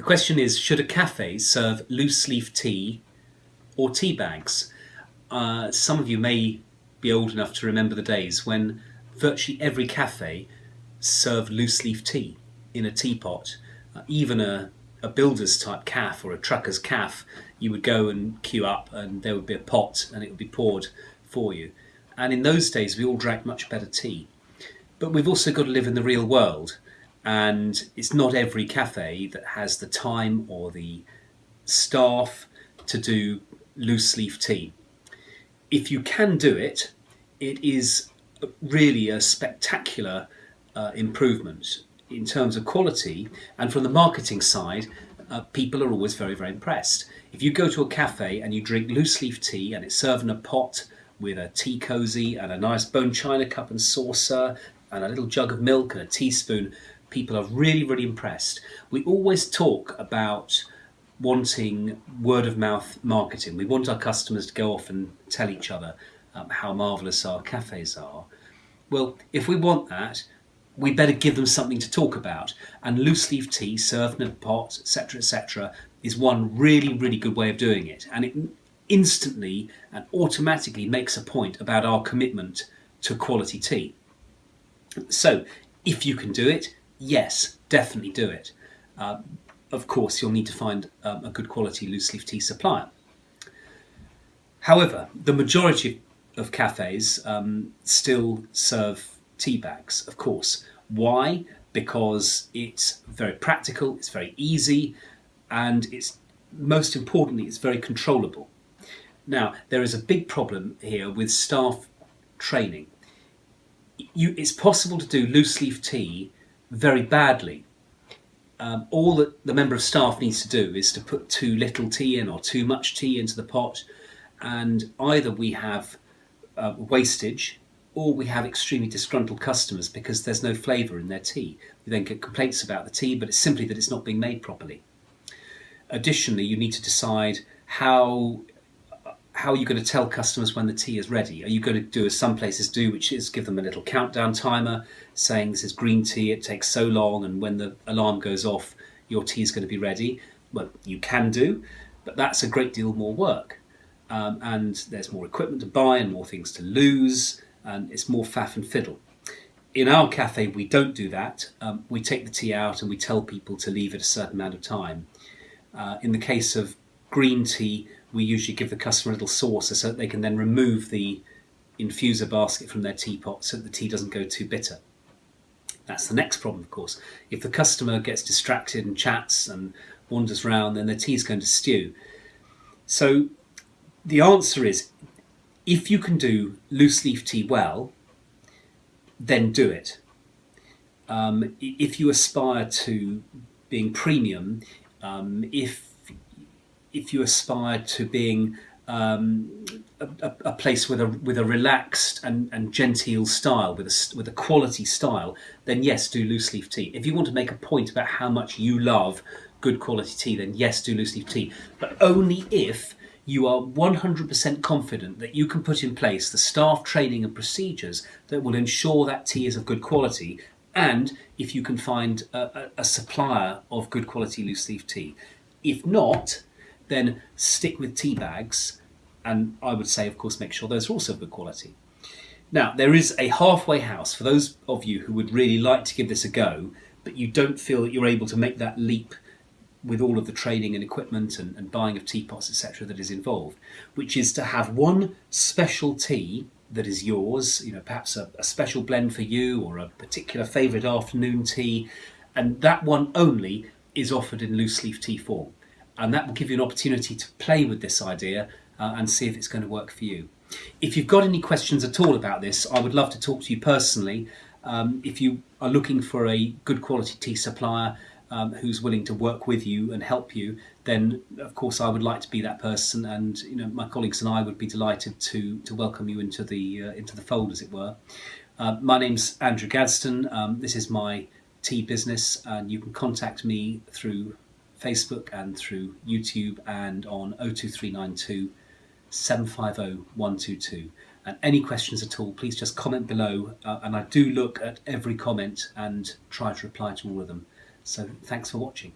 The question is, should a cafe serve loose leaf tea or tea bags? Uh, some of you may be old enough to remember the days when virtually every cafe served loose leaf tea in a teapot. Uh, even a, a builder's type calf or a trucker's calf, you would go and queue up and there would be a pot and it would be poured for you. And in those days, we all drank much better tea. But we've also got to live in the real world and it's not every cafe that has the time or the staff to do loose leaf tea. If you can do it, it is really a spectacular uh, improvement in terms of quality and from the marketing side uh, people are always very very impressed. If you go to a cafe and you drink loose leaf tea and it's served in a pot with a tea cozy and a nice bone china cup and saucer and a little jug of milk and a teaspoon people are really, really impressed. We always talk about wanting word of mouth marketing. We want our customers to go off and tell each other um, how marvellous our cafes are. Well, if we want that, we better give them something to talk about. And loose leaf tea served in a pot, etc., etc., is one really, really good way of doing it. And it instantly and automatically makes a point about our commitment to quality tea. So, if you can do it, yes, definitely do it. Uh, of course, you'll need to find um, a good quality loose leaf tea supplier. However, the majority of cafes um, still serve tea bags, of course. Why? Because it's very practical, it's very easy, and it's most importantly, it's very controllable. Now, there is a big problem here with staff training. You, it's possible to do loose leaf tea very badly. Um, all that the member of staff needs to do is to put too little tea in or too much tea into the pot and either we have uh, wastage or we have extremely disgruntled customers because there's no flavour in their tea. We then get complaints about the tea but it's simply that it's not being made properly. Additionally you need to decide how how are you going to tell customers when the tea is ready? Are you going to do as some places do, which is give them a little countdown timer saying this is green tea, it takes so long, and when the alarm goes off, your tea is going to be ready? Well, you can do, but that's a great deal more work. Um, and there's more equipment to buy and more things to lose, and it's more faff and fiddle. In our cafe, we don't do that. Um, we take the tea out and we tell people to leave it a certain amount of time. Uh, in the case of green tea, we usually give the customer a little saucer so that they can then remove the infuser basket from their teapot so that the tea doesn't go too bitter. That's the next problem, of course. If the customer gets distracted and chats and wanders around, then the tea is going to stew. So the answer is, if you can do loose leaf tea well, then do it. Um, if you aspire to being premium, um, if if you aspire to being um, a, a, place with a with a relaxed and, and genteel style, with a with a quality style, then yes, do loose leaf tea. If you want to make a point about how much you love good quality tea, then yes, do loose leaf tea. But only if you are 100% confident that you can put in place the staff training and procedures that will ensure that tea is of good quality, and if you can find a, a, a supplier of good quality loose leaf tea. If not, then stick with tea bags. And I would say, of course, make sure those are also good quality. Now, there is a halfway house for those of you who would really like to give this a go, but you don't feel that you're able to make that leap with all of the training and equipment and, and buying of teapots, etc., that is involved, which is to have one special tea that is yours, you know, perhaps a, a special blend for you or a particular favourite afternoon tea, and that one only is offered in loose leaf tea form and that will give you an opportunity to play with this idea uh, and see if it's going to work for you. If you've got any questions at all about this, I would love to talk to you personally. Um, if you are looking for a good quality tea supplier um, who's willing to work with you and help you, then of course I would like to be that person, and you know my colleagues and I would be delighted to to welcome you into the uh, into the fold, as it were. Uh, my name's Andrew Gadsden. Um, this is my tea business, and you can contact me through Facebook and through YouTube and on 02392 750 122. And any questions at all, please just comment below. Uh, and I do look at every comment and try to reply to all of them. So thanks for watching.